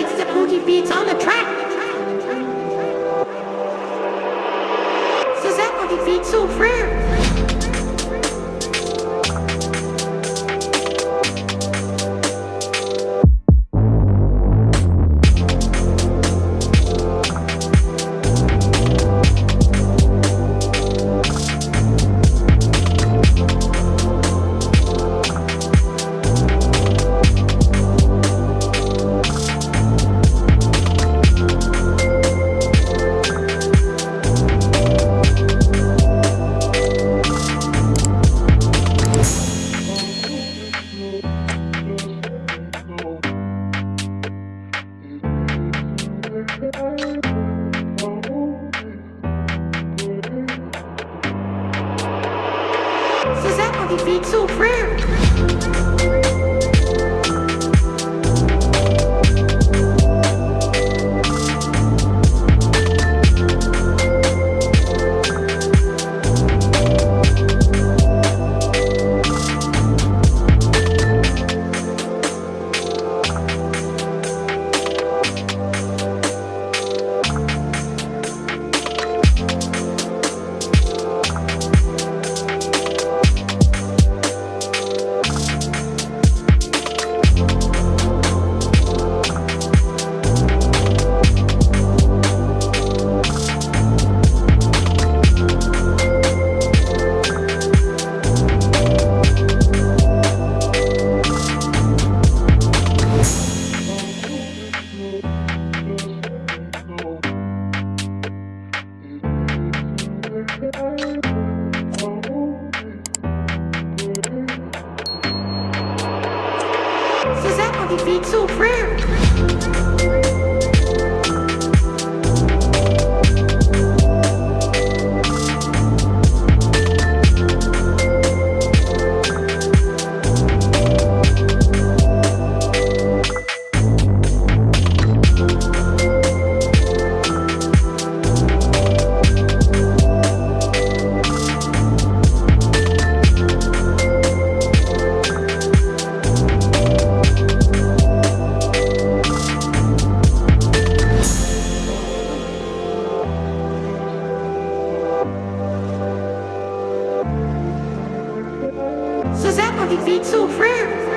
It's the Fuji Beats on the track. C'est ça, Fuji Beats so souffrir. Rare. Giuseppe beats so rare. Giuseppe beats so rare. Giuseppe beats so rare.